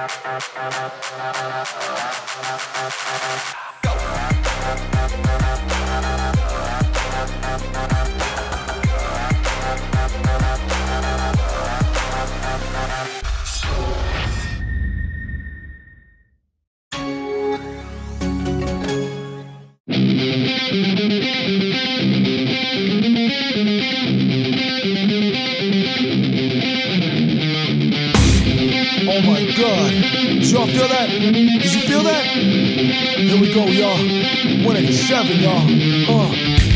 Go! 187, y'all. Uh.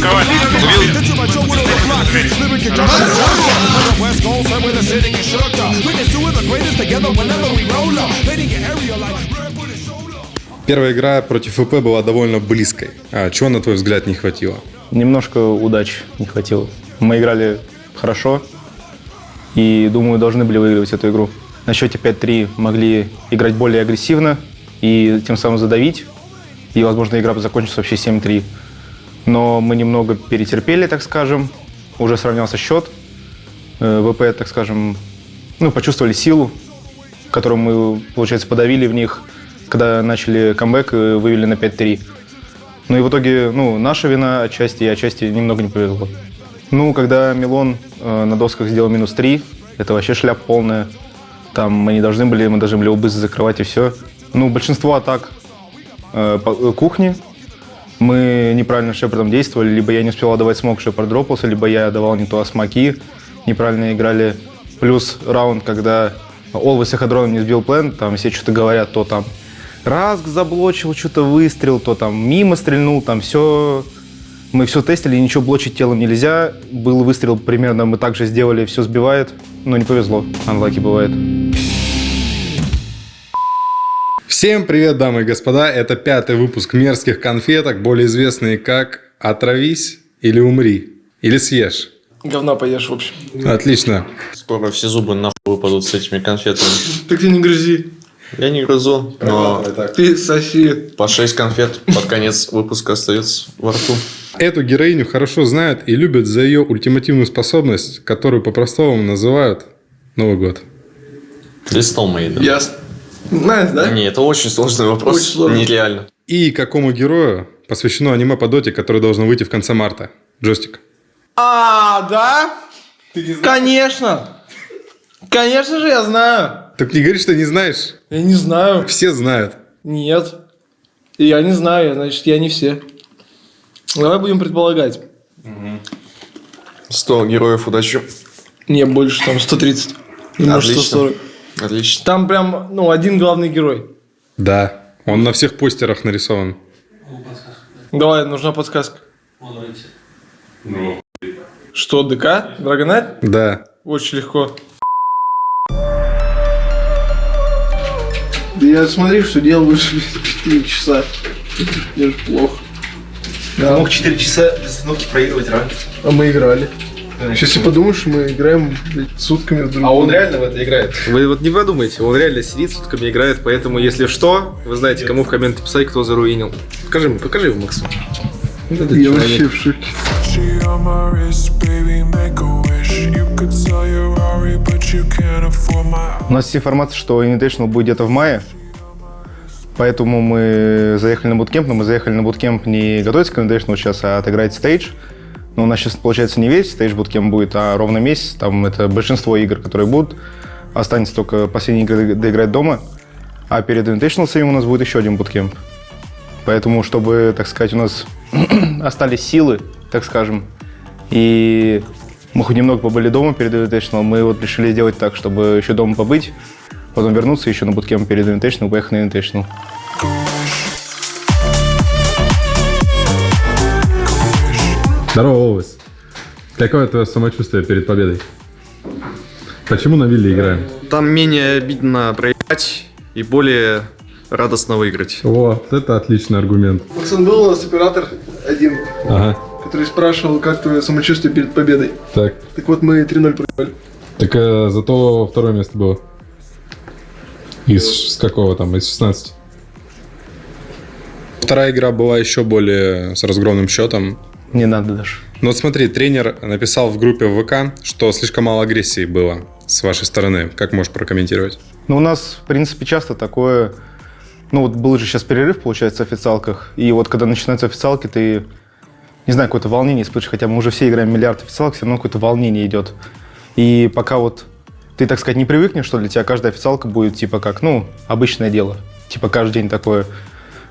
Коваль, Первая игра против ВП была довольно близкой. А чего, на твой взгляд, не хватило? Немножко удач не хватило. Мы играли хорошо и, думаю, должны были выигрывать эту игру. На счете 5-3 могли играть более агрессивно и тем самым задавить. И, возможно, игра бы закончилась вообще 7-3. Но мы немного перетерпели, так скажем. Уже сравнялся счет. Э, ВП, так скажем, ну, почувствовали силу, которую мы, получается, подавили в них, когда начали камбэк и вывели на 5-3. Ну и в итоге, ну, наша вина отчасти, и отчасти немного не повезло. Ну, когда Милон э, на досках сделал минус 3, это вообще шляп полная. Там мы не должны были, мы должны были быстро закрывать и все. Ну, большинство атак э, по- э, кухни мы неправильно с Шепардом действовали. Либо я не успел отдавать смог, Шепард дропался, либо я давал не то смоки, неправильно играли. Плюс раунд, когда Олвес и Хадроном не сбил план, там все что-то говорят, то там Раск заблочил, что-то выстрел, то там мимо стрельнул, там все... Мы все тестили, ничего блочить телом нельзя. Был выстрел примерно, мы также сделали, все сбивает. Но не повезло, анлаки бывает. Всем привет, дамы и господа! Это пятый выпуск мерзких конфеток, более известные как «Отравись» или «Умри» или «Съешь». Говна поешь, в общем. Отлично. Скоро все зубы нахуй выпадут с этими конфетами. Так ты не грызи. Я не грызу, но Ты соси. по 6 конфет под конец выпуска остается во рту. Эту героиню хорошо знают и любят за ее ультимативную способность, которую по-простому называют Новый год. Мои, да? Ясно. Знаешь, да? Не, это очень сложный вопрос. Очень сложный. Нереально. И какому герою посвящено аниме по доте, которое должно выйти в конце марта? Джойстик. А, да? Конечно. Конечно же, я знаю. Так не говори, что не знаешь. Я не знаю. Все знают. Нет. Я не знаю, значит, я не все. Давай будем предполагать. 100 героев удачи. Не, больше, там 130. Ну, Может, Отлично. 140. Отлично. Там прям, ну, один главный герой. Да. Он на всех постерах нарисован. Давай, нужна подсказка. Что, ДК? Драгонайт? Да. Очень легко. Да я смотри, что делал уже 4 часа. Мне же плохо. Да. Мог 4 часа без остановки проигрывать ранг. А мы играли. Сейчас подумаю, что мы играем блядь, сутками друг А он реально в это играет. Вы вот не подумайте, он реально сидит, сутками играет, поэтому если что, вы знаете, кому в комменты писать, кто заруинил. Покажи ему, покажи его, Максу. Вот этот Я человек. вообще в шоке. У нас есть информация, что Invitational будет где-то в мае. Поэтому мы заехали на буткемп, но мы заехали на буткемп не готовиться к Invitational сейчас, а отыграть стейдж. Но у нас сейчас, получается, не весь стейдж буткемп будет, а ровно месяц. Там это большинство игр, которые будут. Останется только последние игры доиграть дома. А перед Invitational у нас будет еще один буткемп. Поэтому, чтобы, так сказать, у нас остались силы, так скажем, и Мы хоть немного побыли дома перед Invitational, мы вот решили сделать так, чтобы еще дома побыть, потом вернуться еще на буткемп перед Invitational поехать на Invitational. Здорово, Овес. Какое твое самочувствие перед победой? Почему на вилле играем? Там менее обидно проиграть и более радостно выиграть. Вот, это отличный аргумент. Максон, был у нас оператор один, Ага, который спрашивал, как твое самочувствие перед победой. так. Так вот, мы 3-0 проиграли. Так э, зато второе место было. Из с какого там? Из 16. Вторая игра была еще более с разгромным счетом. Не надо даже. Ну вот смотри, тренер написал в группе в ВК, что слишком мало агрессии было с вашей стороны. Как можешь прокомментировать? Ну, у нас, в принципе, часто такое... Ну, вот был же сейчас перерыв, получается, в официалках. И вот когда начинаются официалки, ты, не знаю, какое-то волнение испытываешь. Хотя мы уже все играем миллиард официалок, все равно какое-то волнение идет. И пока вот ты, так сказать, не привыкнешь, что для тебя каждая официалка будет, типа, как, ну, обычное дело. Типа, каждый день такое.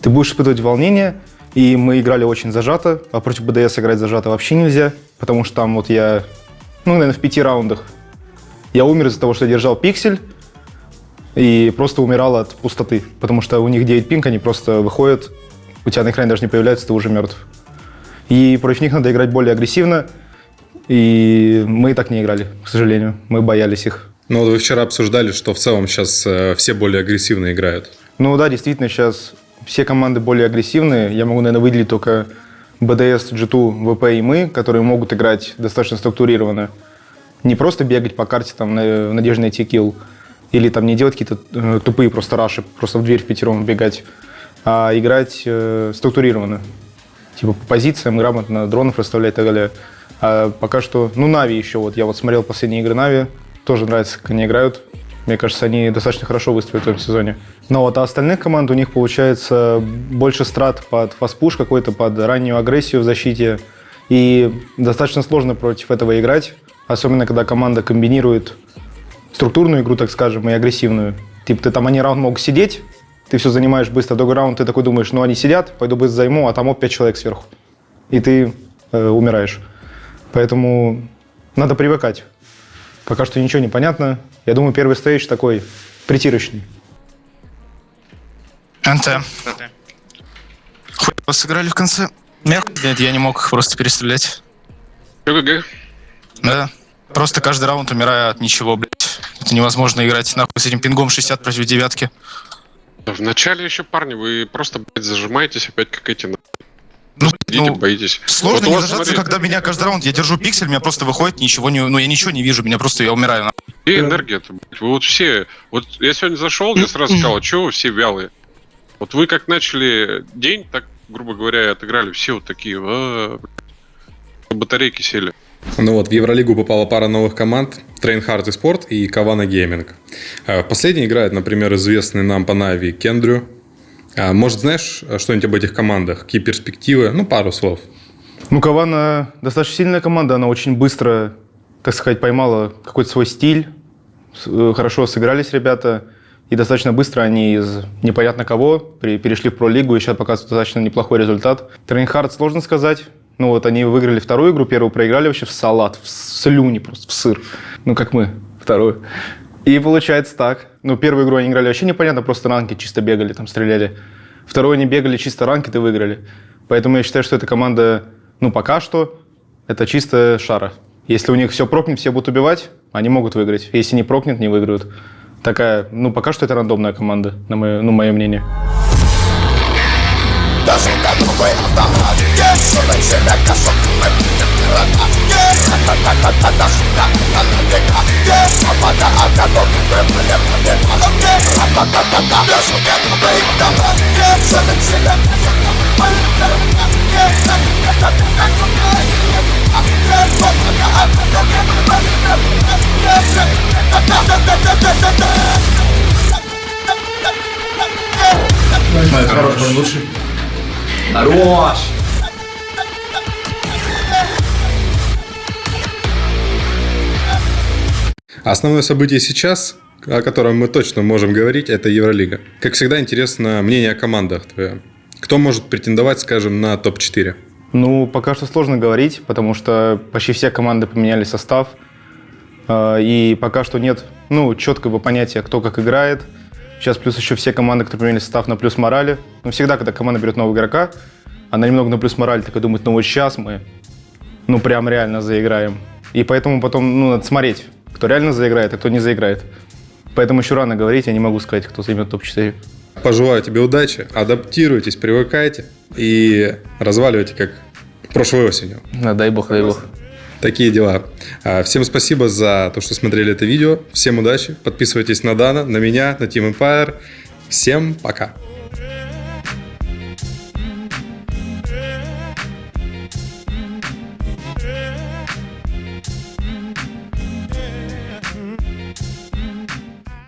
Ты будешь испытывать волнение, и мы играли очень зажато, а против БДС играть зажато вообще нельзя, потому что там вот я, ну, наверное, в пяти раундах я умер из-за того, что я держал пиксель, и просто умирал от пустоты, потому что у них 9 пинг, они просто выходят, у тебя на экране даже не появляется, ты уже мертв. И против них надо играть более агрессивно, и мы так не играли, к сожалению. Мы боялись их. Ну вот вы вчера обсуждали, что в целом сейчас э, все более агрессивно играют. Ну да, действительно, сейчас все команды более агрессивные. Я могу, наверное, выделить только BDS, G2, VP и мы, которые могут играть достаточно структурированно. Не просто бегать по карте там, в надежде найти килл, или там не делать какие-то э, тупые просто раши, просто в дверь в пятером бегать, а играть э, структурированно. Типа по позициям, грамотно дронов расставлять и так далее. А пока что, ну, Нави еще, вот я вот смотрел последние игры Нави, тоже нравится, как они играют. Мне кажется, они достаточно хорошо выступят в этом сезоне. Но вот а остальных команд у них получается больше страт под фастпуш какой-то, под раннюю агрессию в защите. И достаточно сложно против этого играть, особенно когда команда комбинирует структурную игру, так скажем, и агрессивную. Типа ты там, они раунд могут сидеть, ты все занимаешь быстро, другой раунд, ты такой думаешь, ну они сидят, пойду быстро займу, а там вот 5 человек сверху. И ты э, умираешь. Поэтому надо привыкать. Пока что ничего не понятно. Я думаю, первый стейдж такой притирочный. НТ. Хуй вас сыграли в конце. Нет, нет, я не мог их просто перестрелять. ГГ. Да. Просто каждый раунд умирая от ничего, блядь. Это невозможно играть нахуй с этим пингом 60 против девятки. В начале еще, парни, вы просто, блядь, зажимаетесь опять как эти, Ну, идите, ну, боитесь. сложно Вот не зажаться, смотри, когда меня каждый раунд, я держу пиксель, меня просто выходит, ничего не, ну я ничего не вижу, меня просто, я умираю. Где энергия-то, блядь? Вы вот все... Вот я сегодня зашел, я сразу сказал, что вы все вялые? Вот вы как начали день, так, грубо говоря, отыграли все вот такие, «А, блядь». батарейки сели. Ну вот, в Евролигу попала пара новых команд. TrainHard eSport и Kavana Gaming. А В последней играет, например, известный нам по NaVi Кендрю. А, Может, знаешь что-нибудь об этих командах? Какие перспективы? Ну, пару слов. Ну, Кавана достаточно сильная команда, она очень быстро, так сказать, поймала какой-то свой стиль. Э, Хорошо сыгрались ребята. И достаточно быстро они из непонятно кого перешли в пролигу и сейчас показывают достаточно неплохой результат. TrainHard сложно сказать. Ну вот они выиграли вторую игру, первую проиграли вообще в салат, в слюни просто, в сыр. Ну как мы, вторую. И получается так. Ну первую игру они играли вообще непонятно, просто ранки чисто бегали, там стреляли. Вторую они бегали чисто ранки, и выиграли. Поэтому я считаю, что эта команда, ну пока что, это чисто шара. Если у них все прокнет, все будут убивать, они могут выиграть. Если не прокнет, не выиграют. Такая, ну пока что это рандомная команда, на мое, ну, мое мнение. Основное событие сейчас, о котором мы точно можем говорить, это Евролига. Как всегда, интересно мнение о командах твое. Кто может претендовать, скажем, на топ-4? Ну, пока что сложно говорить, потому что почти все команды поменяли состав. Э, И пока что нет, ну, четкого понятия, кто как играет. Сейчас плюс еще все команды, которые поменяли состав на плюс морали. Ну, всегда, когда команда берет нового игрока, она немного на плюс морали, такая думает, ну вот сейчас мы, ну, прям реально заиграем. И поэтому потом, ну, надо смотреть, кто реально заиграет, а кто не заиграет. Поэтому еще рано говорить, я не могу сказать, кто займет топ-4. Пожелаю тебе удачи, адаптируйтесь, привыкайте и разваливайте, как прошлой осенью. Да, дай бог, дай бог. Такие дела. А, Всем спасибо за то, что смотрели это видео. Всем удачи. Подписывайтесь на Дана, на меня, на Team Empire. Всем пока.